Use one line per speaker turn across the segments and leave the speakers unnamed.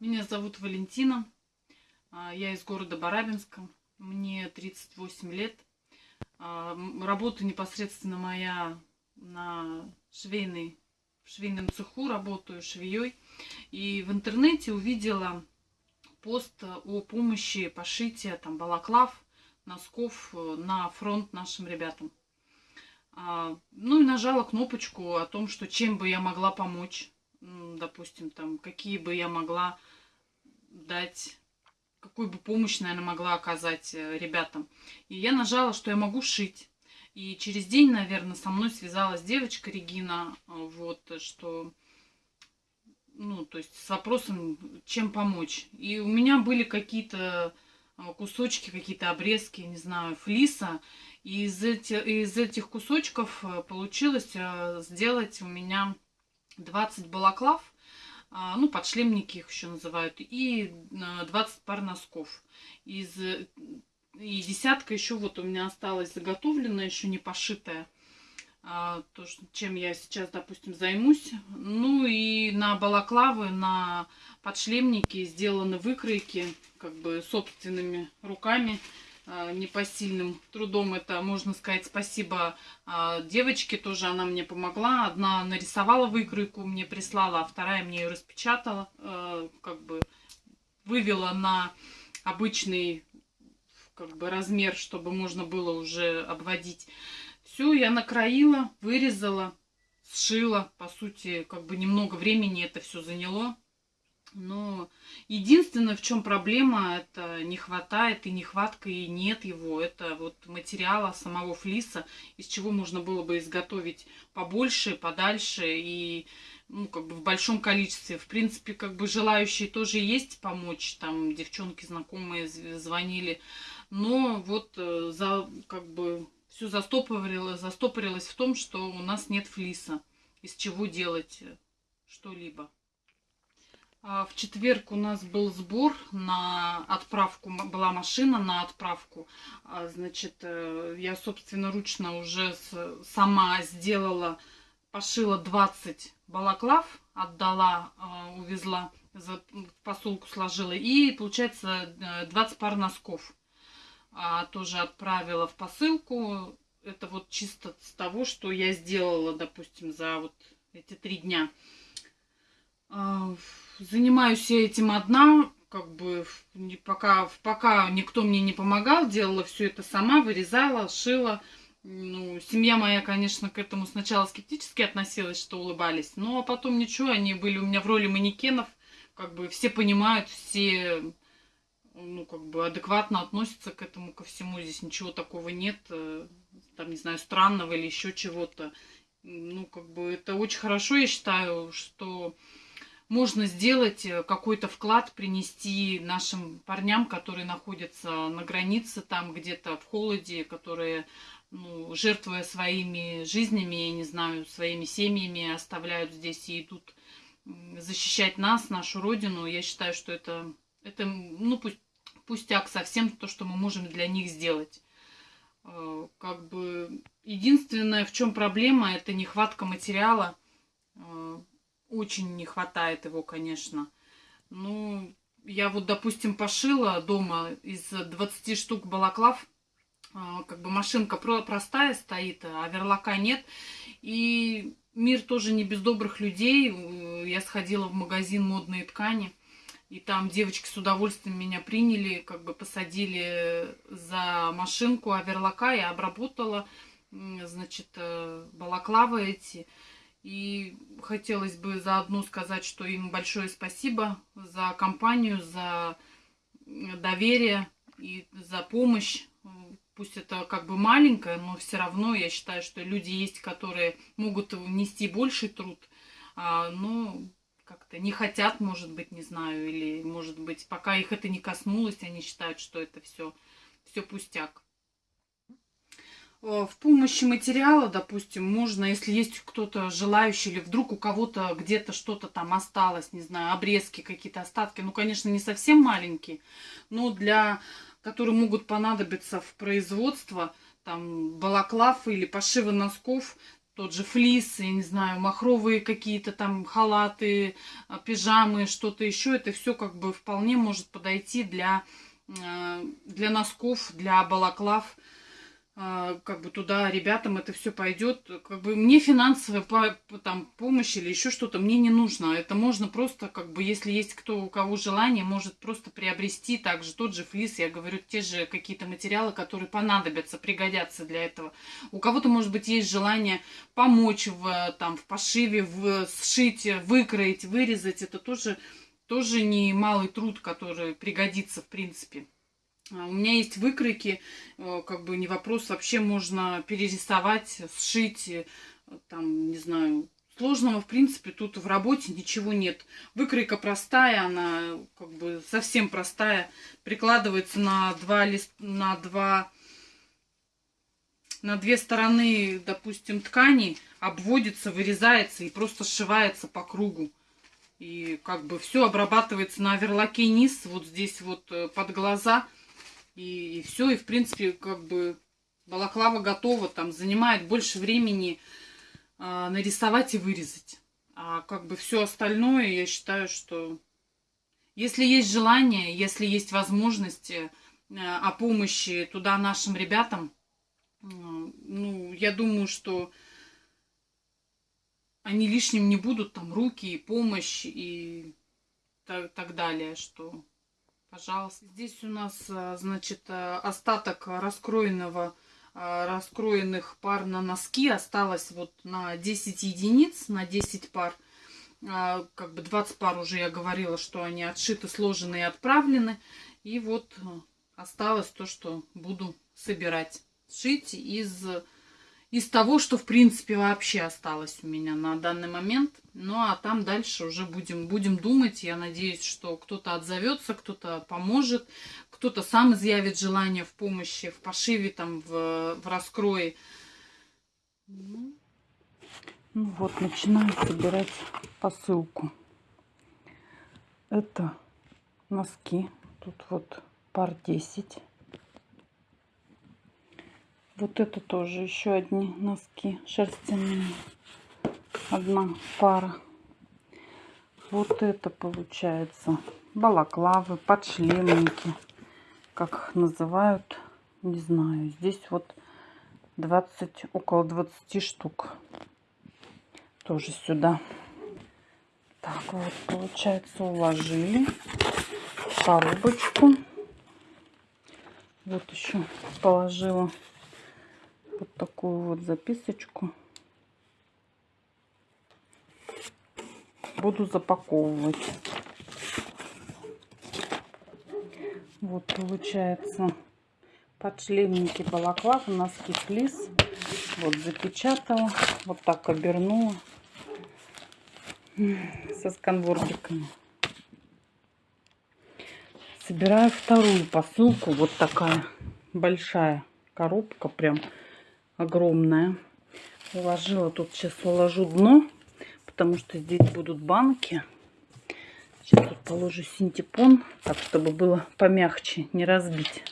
Меня зовут Валентина. А, я из города Барабинска. Мне 38 лет. А, работа непосредственно моя на швейной, в швейном цеху, работаю швеей. И в интернете увидела пост о помощи пошития там, балаклав, носков э, на фронт нашим ребятам. А, ну и нажала кнопочку о том, что чем бы я могла помочь. Допустим, там, какие бы я могла дать, какую бы помощь, наверное, могла оказать э, ребятам. И я нажала, что я могу шить. И через день, наверное, со мной связалась девочка Регина, э, вот, что, ну, то есть с вопросом, чем помочь. И у меня были какие-то э, кусочки, какие-то обрезки, не знаю, флиса. И из, эти, из этих кусочков получилось сделать у меня 20 балаклав ну, подшлемники их еще называют, и 20 а, пар носков. Из, и десятка еще вот у меня осталась заготовленная, еще не пошитая. А, то, чем я сейчас, допустим, займусь. Ну и на балаклавы, на подшлемники сделаны выкройки, как бы собственными руками. А, непосильным трудом. Это, можно сказать, спасибо а, девочке тоже, она мне помогла. Одна нарисовала выкройку, мне прислала, а вторая мне ее распечатала, а, как бы вывела на обычный как бы размер, чтобы можно было уже обводить. Все, я накроила, вырезала, сшила. По сути, как бы немного времени это все заняло. Но единственное, в чем проблема, это не хватает и нехватка, и нет его. Это вот материала самого флиса, из чего можно было бы изготовить побольше, подальше и ну, как бы в большом количестве. В принципе, как бы желающие тоже есть помочь. Там девчонки знакомые звонили. Но вот э, за, как бы все застопорилось, застопорилось в том, что у нас нет флиса. Из чего делать э, что-либо. А, в четверг у нас был сбор на отправку, была машина на отправку. А, значит, э, я собственноручно уже сама сделала, пошила 20 балаклав, отдала, а, увезла, в посылку сложила. И, получается, 20 пар носков тоже отправила в посылку. Это вот чисто с того, что я сделала, допустим, за вот эти три дня занимаюсь я этим одна, как бы пока, пока никто мне не помогал, делала все это сама, вырезала, шила. Ну, семья моя, конечно, к этому сначала скептически относилась, что улыбались, но потом ничего, они были у меня в роли манекенов, как бы все понимают, все ну, как бы адекватно относятся к этому, ко всему. Здесь ничего такого нет, э, там, не знаю, странного или еще чего-то. Ну, как бы это очень хорошо, я считаю, что можно сделать э, какой-то вклад, принести нашим парням, которые находятся на границе, там где-то в холоде, которые, ну, жертвуя своими жизнями, я не знаю, своими семьями, оставляют здесь и идут защищать нас, нашу родину. Я считаю, что это, это ну, пусть, пустяк совсем то, что мы можем для них сделать. Э, как бы единственное, в чем проблема, это нехватка материала очень не хватает его, конечно. Ну, я вот, допустим, пошила дома из 20 штук балаклав. А, как бы машинка простая стоит, а верлака нет. И мир тоже не без добрых людей. Я сходила в магазин модные ткани. И там девочки с удовольствием меня приняли, как бы посадили за машинку оверлака, я обработала, значит, э, балаклавы эти. И хотелось бы заодно сказать, что им большое спасибо за компанию, за доверие и за помощь. Пусть это как бы маленькое, но все равно я считаю, что люди есть, которые могут внести больший труд, а, но как-то не хотят, может быть, не знаю, или, может быть, пока их это не коснулось, они считают, что это все, все пустяк. Э, в помощи материала, допустим, можно, если есть кто-то желающий, или вдруг у кого-то где-то что-то там осталось, не знаю, обрезки, какие-то остатки, ну, конечно, не совсем маленькие, но для, которые могут понадобиться в производство, там, балаклав или пошива носков, тот же флис, я не знаю, махровые какие-то там халаты, а, пижамы, что-то еще. Это все как бы вполне может подойти для, э, для носков, для балаклав. А, как бы туда ребятам это все пойдет. Как бы мне финансовая там, помощь или еще что-то мне не нужно. Это можно просто, как бы, если есть кто, у кого желание, может просто приобрести также тот же флис, я говорю, те же какие-то материалы, которые понадобятся, пригодятся для этого. У кого-то, может быть, есть желание помочь в, там, в пошиве, в, сшить, выкроить, вырезать. Это тоже, тоже не малый труд, который пригодится, в принципе. А, у меня есть выкройки, э, как бы не вопрос, вообще можно перерисовать, сшить, э, там, не знаю, сложного, в принципе, тут в работе ничего нет. Выкройка простая, она как бы совсем простая, прикладывается на два лист, на два, на две стороны, допустим, ткани, обводится, вырезается и просто сшивается по кругу. И как бы все обрабатывается на оверлоке низ, вот здесь вот э, под глаза – и, и все, и в принципе, как бы балаклава готова, там занимает больше времени э, нарисовать и вырезать. А как бы все остальное, я считаю, что если есть желание, если есть возможности э, о помощи туда нашим ребятам, э, ну, я думаю, что они лишним не будут, там, руки и помощь и так, так далее, что Пожалуйста. Здесь у нас, а, значит, а, остаток раскроенного, а, раскроенных пар на носки осталось вот на 10 единиц, на 10 пар. Как бы 20 пар уже я говорила, что они отшиты, сложены и отправлены. И вот осталось то, что буду собирать. Шить из из того, что в принципе вообще осталось у меня на данный момент. Ну а там дальше уже будем, будем думать. Я надеюсь, что кто-то отзовется, кто-то поможет, кто-то сам изъявит желание в помощи, в пошиве, там, в, в раскрое. Ну, вот, начинаю собирать посылку. Это носки. Тут вот пар 10. Вот это тоже еще одни носки шерстяные. Одна пара. Вот это получается балаклавы, подшлемники, как их называют, не знаю. Здесь вот 20, около 20 штук. Тоже сюда. Так, вот получается уложили коробочку. Вот еще положила вот такую вот записочку. Буду запаковывать. Вот получается подшлемники балаклав, носки флис. Вот запечатала, вот так обернула со сканвордиками. Собираю вторую посылку, вот такая большая коробка прям огромная. Уложила тут, сейчас уложу дно, потому что здесь будут банки. Сейчас тут положу синтепон, так, чтобы было помягче, не разбить.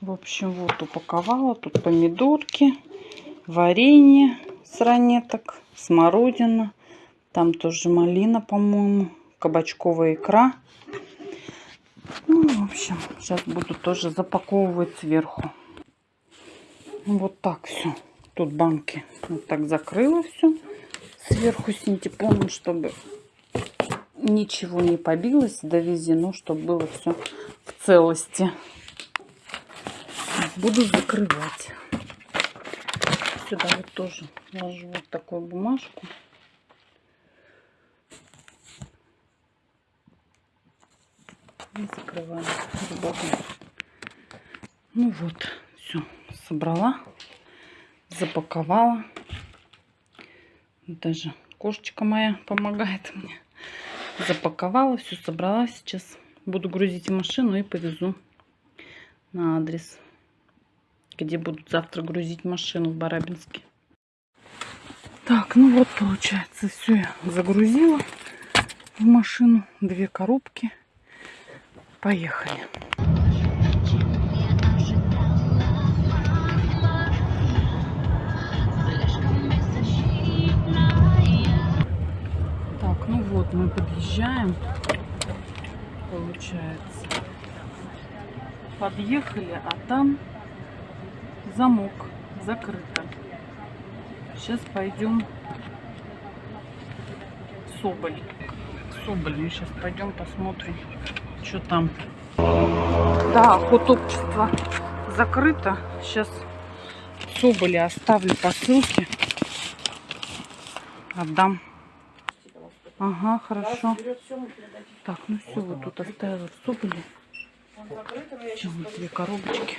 В общем, вот упаковала. Тут помидорки, варенье с ранеток, смородина. Там тоже малина, по-моему, кабачковая икра. Ну, в общем, сейчас буду тоже запаковывать сверху. Вот так все. Тут банки вот так закрыла все сверху синтепоном, чтобы ничего не побилось, довезено, чтобы было все в целости. Буду закрывать. Сюда вот тоже ложу вот такую бумажку. И закрываю сбоку. Ну вот, собрала, запаковала. Даже кошечка моя помогает мне. Запаковала, все собрала. Сейчас буду грузить машину и повезу на адрес, где будут завтра грузить машину в Барабинске. Так, ну вот получается, все я загрузила в машину. Две коробки. Поехали. Вот мы подъезжаем, получается. Подъехали, а там замок закрыто. Сейчас пойдем Соболь. Соболь мы сейчас пойдем посмотрим, что там. Да, общество закрыто. Сейчас в Соболе оставлю посылки. Отдам. Ага, хорошо. Так, ну все, вот тут оставила в. Сейчас вот две коробочки.